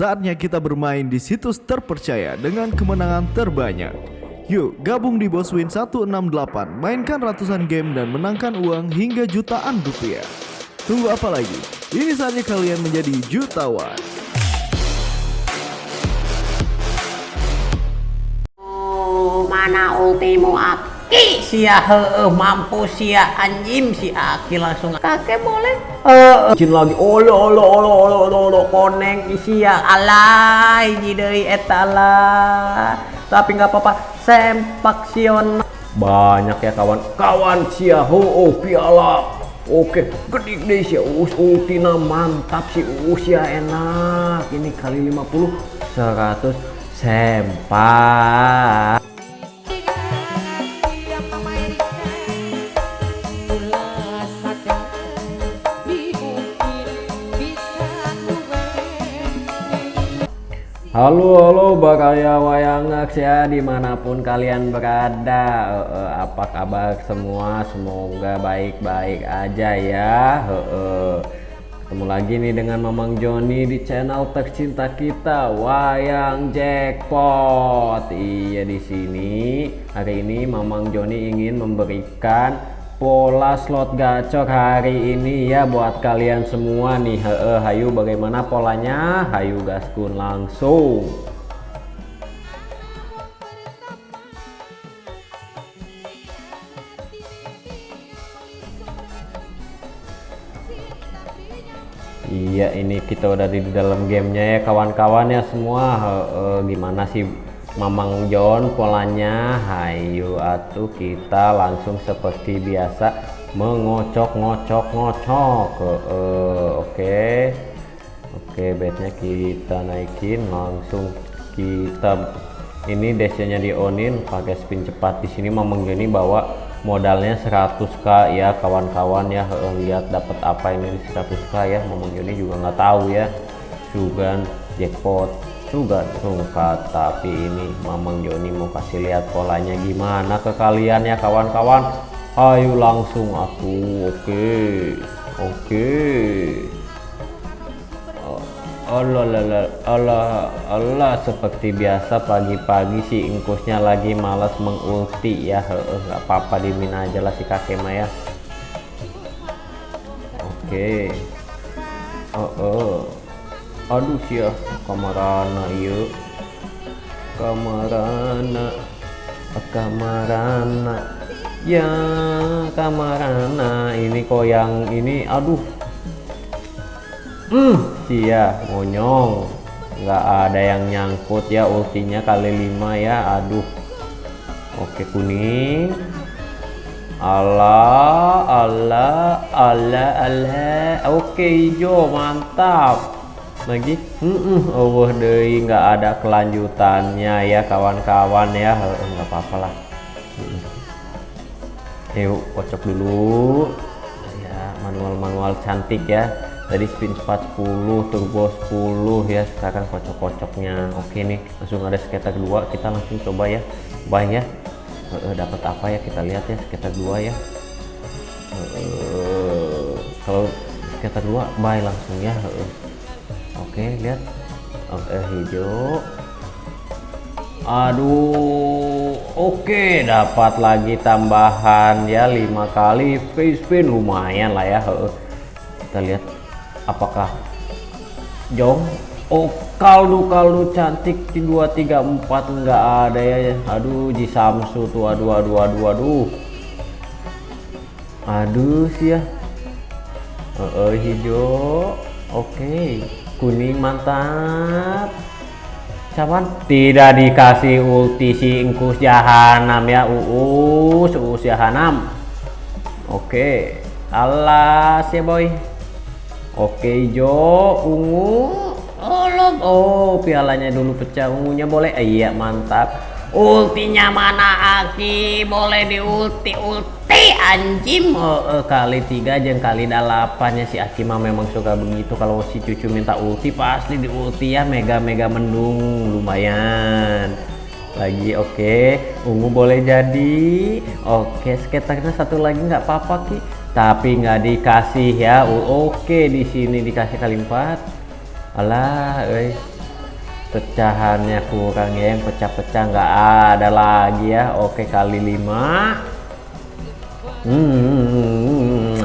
Saatnya kita bermain di situs terpercaya dengan kemenangan terbanyak. Yuk, gabung di Boswin 168, mainkan ratusan game dan menangkan uang hingga jutaan rupiah. Tunggu apa lagi? Ini saatnya kalian menjadi jutawan. Mana ultimo aki sia heeh mampu sia anjim si aki langsung. Kakek boleh. Eh jin lagi olo olo olo olo olo olo koneng sia. Alay jidei etala tapi nggak apa-apa sempak sion banyak ya kawan. Kawan sia ho oh, piala. Oke, gede deh sih us ultina mantap sih us ya enak. Ini kali 50 100 sempak. Halo halo bakaya wayangak. Ya di mana pun kalian berada e, apa kabar semua? Semoga baik-baik aja ya e, e. ketemu lagi nih dengan Mamang Joni di channel tercinta kita Wayang Jackpot. Iya di sini hari ini Mamang Joni ingin memberikan pola slot gacor hari ini ya buat kalian semua nih. He -he, hayu bagaimana polanya? Hayu gaskun langsung. Iya ini kita udah di dalam gamenya ya kawan-kawan ya semua. He -he, gimana sih Mamang John polanya hayu atuh kita langsung seperti biasa mengocok ngocok ngocok oke. Okay. oke okay, bednya kita naikin langsung kita ini desanya di onin pakai spin cepat. Di sini Mamang Joni bawa modalnya 100k ya kawan-kawan ya lihat dapat apa ini di 100k ya. Mamang Joni juga nggak tahu ya. Juga jackpot juga rungkat tapi ini. Mamang Joni mau kasih lihat polanya gimana ke kalian ya kawan-kawan. Ayo langsung aku oke oke. Allah Allah Allah Allah seperti biasa pagi-pagi si ingkusnya lagi malas mengulti ya. Nggak apa-apa dimin aja lah si kakek Maya oke. Okay. oh, oh aduh sih ya kamarana iya. Kamarana. Kamarana. Ya kamarana. Ini kok yang ini aduh. Hmm sia monyong. Nggak ada yang nyangkut ya ultinya kali lima ya aduh. Oke kuning. Allah Allah Allah Allah oke hijau mantap lagi? Mm Allah deh nggak ada kelanjutannya ya kawan-kawan ya. Nggak apa-apa lah. Yuk kocok dulu. Ya manual-manual cantik ya. Tadi spin cepat 10 turbo 10 ya. Sekarang kocok-kocoknya oke nih langsung ada skater dua. Kita langsung coba ya. Bye ya. Uh, dapat apa ya? Kita lihat ya skater dua ya. Kalau skater dua bye langsung ya oke lihat. Oke hijau. Aduh oke dapat lagi tambahan ya lima kali face spin lumayan lah ya kita lihat apakah jong. Oh kaldu kaldu cantik di dua tiga empat enggak ada ya. Aduh di samsu tuh aduh aduh aduh aduh. Aduh sih ya. Uh, uh, hijau. Oke. okay kuning mantap. Cawan tidak dikasih ulti si ingkus jahanam ya uus uus jahanam. Oke alas ya boy. Oke jo ungu. Oh, oh pialanya dulu pecah ungunya boleh. Eh, iya mantap ultinya mana Aki boleh di ulti anjim oh, oh, kali tiga jeng kali delapannya. Si Aki mah memang suka begitu. Kalau si cucu minta ulti pasti di ulti ya. Mega mega mendung lumayan. Lagi oke. Okay. ungu boleh jadi. Oke okay, skaternya satu lagi nggak apa-apa ki. Tapi nggak dikasih ya. Oke okay, di sini dikasih kali empat. Alah eh pecahannya kurang ya yang pecah-pecah nggak ada lagi ya. Oke kali lima. Hmm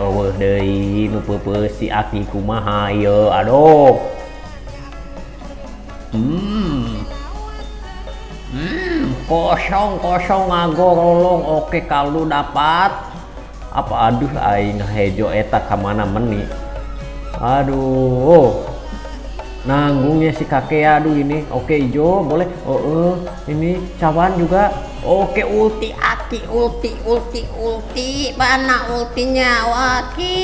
oh deh nupe si aki kumaha yo aduh. Hmm. Hmm kosong kosong ngagorolong oke kalau dapat apa aduh aing hejo eta kamana meni? Aduh nanggungnya si kakek aduh ini. Oke hijau boleh. Oh uh, ini cawan juga. Oke ulti aki ulti ulti ulti. Mana ultinya? Waki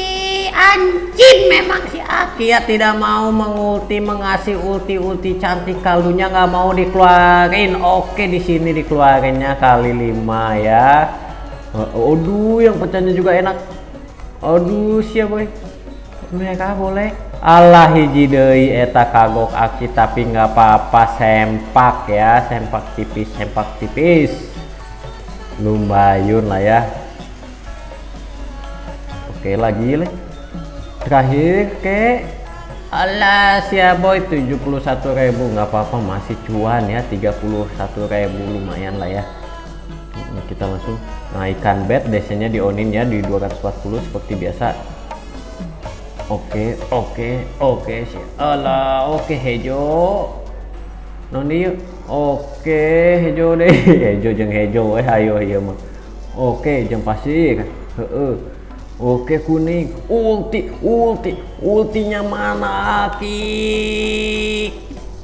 anjing memang si aki. Ya tidak mau mengulti mengasih ulti ulti cantik. Kaldunya nggak mau dikeluarin. Oke di sini dikeluarinnya kali lima ya. Aduh yang pecahnya juga enak. Aduh siap boy. Mereka boleh Allah hiji eta kagok aki tapi nggak apa-apa sempak ya sempak tipis sempak tipis. Lumbayun lah ya. Oke lagi le. Terakhir ke? Allah siap boy 71.000 nggak apa-apa masih cuan ya 31.000 lumayan lah ya. Kita langsung naikkan bed desanya di onin ya di 240 seperti biasa Oke, oke, oke. Alah, oke hejo. Noni. Oke, hejo deh. hejo jeng hejo eh ayo iya mah. Oke, jeng pasir. Heeh. Oke kuning. Ulti, ulti. Ultinya mana Aki?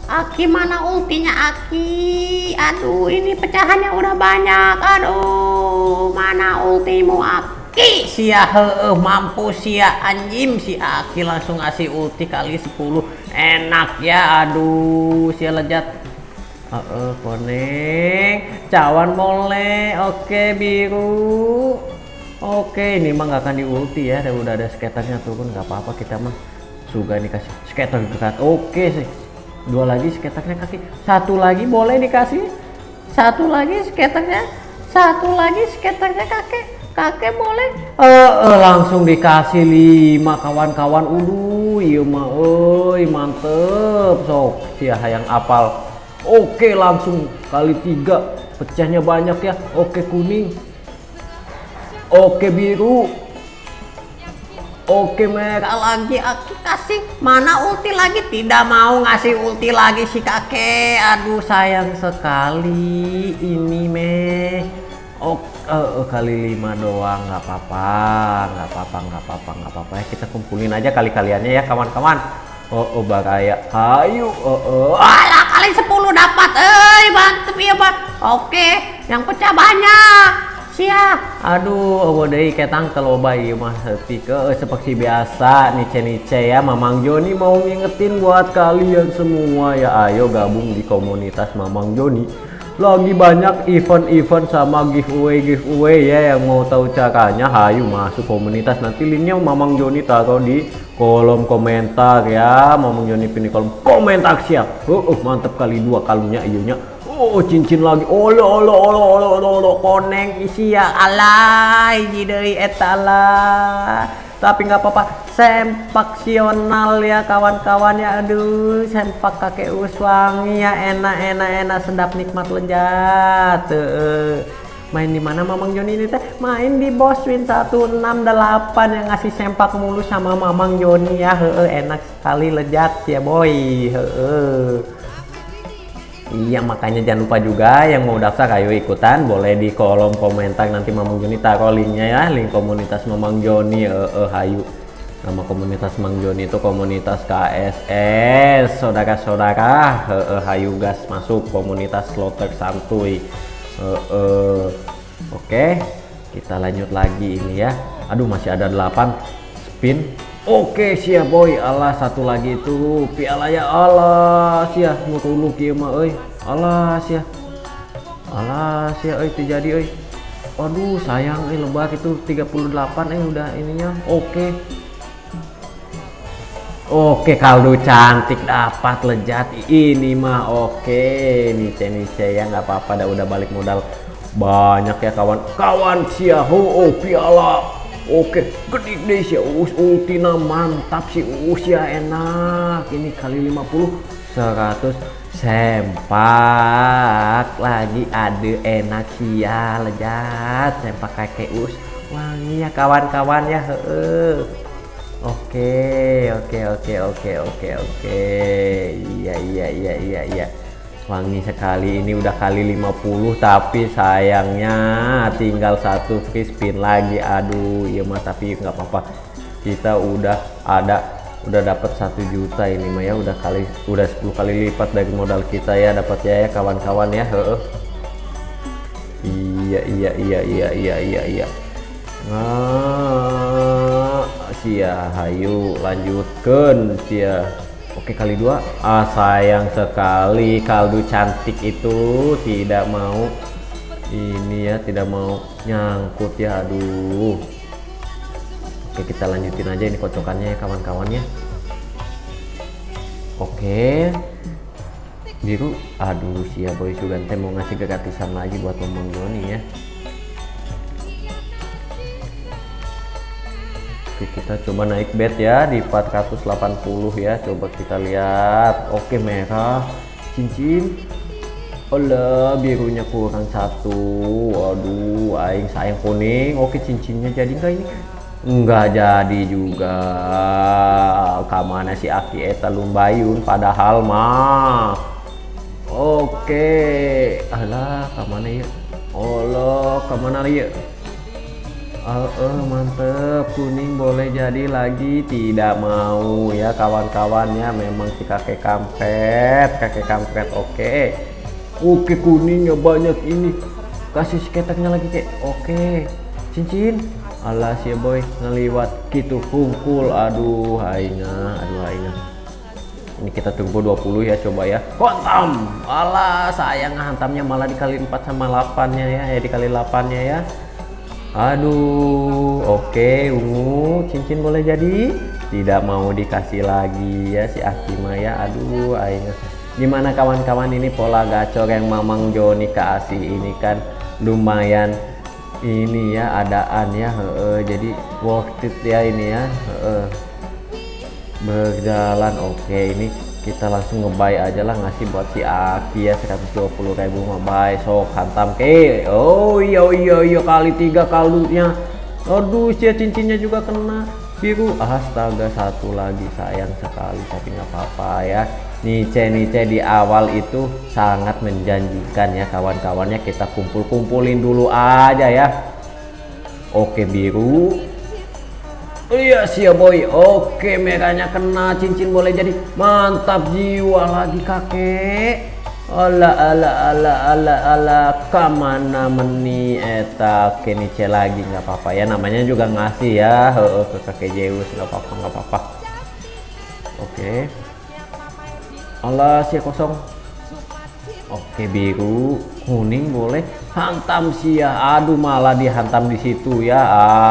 Aki mana ultinya Aki? Aduh, ini pecahannya udah banyak. Aduh, mana ultimu Aki? Ki. Sia heeh mampu sia anjim si Aki langsung ngasih ulti kali 10 enak ya aduh sia lejat. Heeh konek cawan boleh oke biru. Oke ini mah nggak akan di ulti ya udah ada skaternya turun nggak apa-apa kita mah juga nih kasih skater dekat oke sih. Dua lagi skaternya kaki. Satu lagi boleh dikasih. Satu lagi skaternya satu lagi skaternya kakek kakek boleh. Uh, uh, langsung dikasih lima kawan-kawan. Udu iya mah oi mantep sok. Sia yang apal. Oke langsung kali tiga. Pecahnya banyak ya. Oke kuning. Oke biru. Oke merah. Lagi aku kasih mana ulti lagi? Tidak mau ngasih ulti lagi si kakek. Aduh sayang sekali ini meh Oh, uh, kali lima doang nggak apa-apa, nggak apa-apa, nggak apa-apa, nggak apa-apa ya kita kumpulin aja kali kaliannya ya kawan-kawan. Oh, oh baraya, ayo, oh, oh. Alah kali sepuluh dapat, eh mantep ya pak. Oke, yang pecah banyak. Sia, aduh, oh deh ketang teloba iya mah ke eh, seperti biasa nice nice ya Mamang Joni mau ngingetin buat kalian semua ya ayo gabung di komunitas Mamang Joni lagi banyak event-event sama giveaway giveaway ya yang mau tahu caranya. Hayu masuk komunitas. Nanti linknya Mamang Joni taruh di kolom komentar ya. Mamang Joni pilih kolom komentar siap. Oh, oh mantep kali dua kalungnya iyunya oh cincin lagi. Olo olo olo olo olo, olo. koneng isi ya. Alay jadi etala tapi nggak apa-apa sempaksional ya kawan-kawan ya. Aduh sempak kakek uswangi ya. Enak enak enak. Sedap nikmat lejat main di mana Mamang Joni ini teh? Main di Boswin 168 yang ngasih sempak mulu sama Mamang Joni ya. Heeh enak sekali lejat ya boy. Heeh. Iya makanya jangan lupa juga yang mau daftar ayo ikutan. Boleh di kolom komentar nanti Mamang Joni taruh linknya ya link komunitas Mamang Joni. Eh hayu nama komunitas Mang Joni itu komunitas KSS saudara-saudara hayu gas masuk komunitas slotter santuy. Oke kita lanjut lagi ini ya. Aduh masih ada 8 spin. Oke siap boy. Allah satu lagi itu. Piala ya Allah sia. Mutulu kieu euy. Allah sia. Allah sia euy terjadi euy. Aduh sayang eh lebak itu. 38 eh udah ininya. Oke Oke kaldu cantik dapat lejat ini mah oke. Nice nice ya nggak apa-apa dah udah balik modal. Banyak ya kawan. Kawan sia oh piala. Oke, gede deh sih, us ultina mantap sih, us ya enak. Ini kali 50 100 sempak. Lagi ada enak sia lejat sempak kakek us wangi ya kawan-kawan ya heeh oke oke oke oke oke oke. Iya iya iya iya iya. Wangi sekali ini udah kali 50 tapi sayangnya tinggal satu free spin lagi. Aduh iya mah tapi nggak apa-apa. Kita udah ada udah dapat satu juta ini mah ya. Udah kali udah 10 kali lipat dari modal kita ya. Dapat ya ya kawan-kawan ya. Heeh. Iya iya iya iya iya iya iya. Nah sia hayu lanjutkan sia. Oke kali dua. Ah sayang sekali kaldu cantik itu tidak mau ini ya tidak mau nyangkut ya aduh. Oke kita lanjutin aja ini kocokannya ya kawan-kawannya Oke. Biru. Aduh siap boy Sugante mau ngasih gratisan lagi buat ngomong Joni ya Oke kita coba naik bet ya di 480 ya. Coba kita lihat. Oke merah. Cincin. Allah birunya kurang satu. Waduh aing sayang kuning. Oke cincinnya jadi enggak ini? Enggak jadi juga. Kamana si Aki eta lumbayun padahal mah. Oke. Alah kamana ya? Allah kamana ya uh, uh, mantep. Kuning boleh jadi lagi. Tidak mau ya kawan-kawannya memang si kakek kampret kakek kampret oke. Oke kuningnya banyak ini. Kasih sketeknya lagi kek. Oke. Cincin. Alah ya boy ngeliwat gitu hungkul aduh aina aduh aina ini kita tunggu 20 ya coba ya. Kontam. Alah sayang hantamnya malah dikali 4 sama 8 nya ya ya dikali 8 nya ya aduh oke okay, ungu. Cincin boleh jadi? Tidak mau dikasih lagi ya si Akima ya. Aduh aina gimana kawan-kawan ini pola gacor yang Mamang Joni kasih ini kan lumayan ini ya adaan ya he, jadi worth it ya ini ya he, berjalan oke ini kita langsung ngebay aja lah ngasih buat si Aki ya 120 ribu ngebay sok hantam ke. Oh iya iya iya kali tiga kaldunya. Aduh si cincinnya juga kena. Biru. Astaga satu lagi sayang sekali tapi nggak apa-apa ya. Nice-nice di awal itu sangat menjanjikan ya kawan-kawannya. Kita kumpul-kumpulin dulu aja ya. Oke biru Iya sih ya boy. Oke merahnya kena cincin boleh jadi mantap jiwa lagi kakek. Ala ala ala ala ala. Kamana meni eta? Kenice lagi nggak apa-apa. Ya namanya juga ngasih ya. Ke kakek Zeus nggak apa-apa nggak apa-apa. Oke. Allah sia kosong. Oke biru kuning boleh. Hantam sia aduh malah dihantam di situ ya.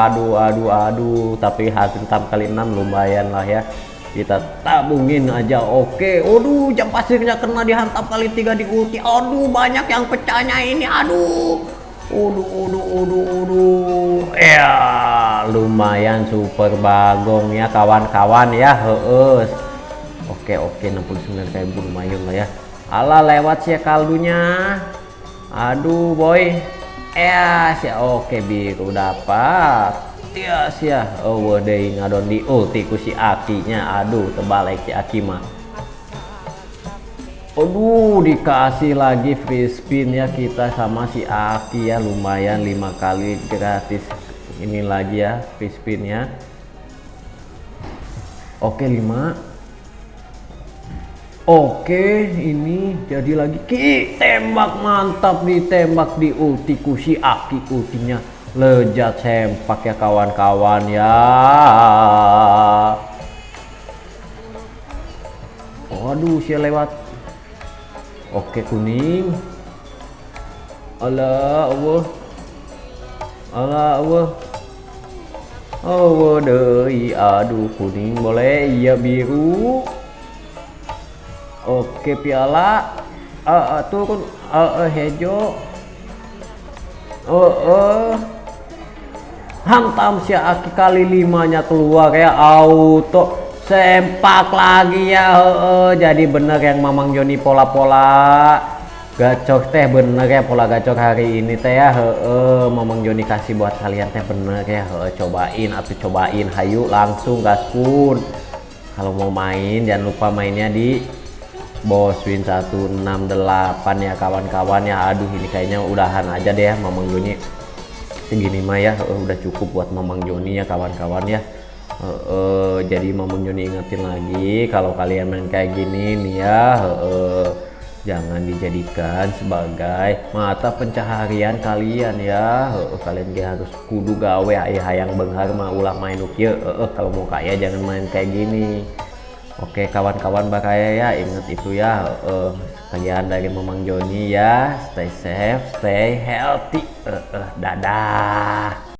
Aduh aduh aduh. Tapi hantam kali 6 lumayan lah ya. Kita tabungin aja. Oke. Aduh jam pasirnya kena. Dihantam kali tiga ulti. Aduh banyak yang pecahnya ini. Aduh. Aduh aduh aduh aduh. Ya lumayan super bagong ya kawan-kawan ya. Heus oke oke. 69 ribu lumayan lah ya. Ala lewat sih kaldunya aduh boy. Eh sih oke biru dapat. Ya sih ya oh deh ngadon di ulti ku si akinya. Aduh terbalik si aki mah. Aduh dikasih lagi free spin ya kita sama si Aki ya. Lumayan lima kali gratis ini lagi ya free spin ya. Oke 5 Oke, ini jadi lagi ki tembak mantap nih tembak di ulti kusi aki ultinya lejat sempak ya kawan-kawan ya. Waduh, sih lewat. Oke kuning. Allah Allah. Allah Allah. Oh, deh, aduh kuning boleh, iya biru. Oke piala uh, uh, turun uh, uh, hejo uh, uh. hantam si aki kali limanya keluar ya auto sempak lagi ya heeh. jadi bener yang mamang Joni pola-pola gacok teh bener ya pola gacok hari ini teh ya heeh. mamang Joni kasih buat kalian teh bener ya heeh. cobain atau cobain hayu langsung gaspun kalau mau main jangan lupa mainnya di Boswin 168 ya kawan-kawan ya. Aduh ini kayaknya udahan aja deh ya mamang Joni. Segini mah ya. Heeh, udah cukup buat mamang Joni ya kawan-kawan ya. Heeh, jadi Mamang Joni ingetin lagi kalau kalian main kayak gini nih ya heeh, jangan dijadikan sebagai mata pencaharian kalian ya. Heeh, kalian harus kudu gawe aya hayang beunghar mah ulah main nu kieu heeh, kalau mau kaya jangan main kayak gini Oke kawan-kawan bakaya ya inget itu ya heeh, sekian dari Mamang Joni ya stay safe stay healthy Heeh, dadah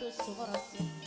또 적어놨어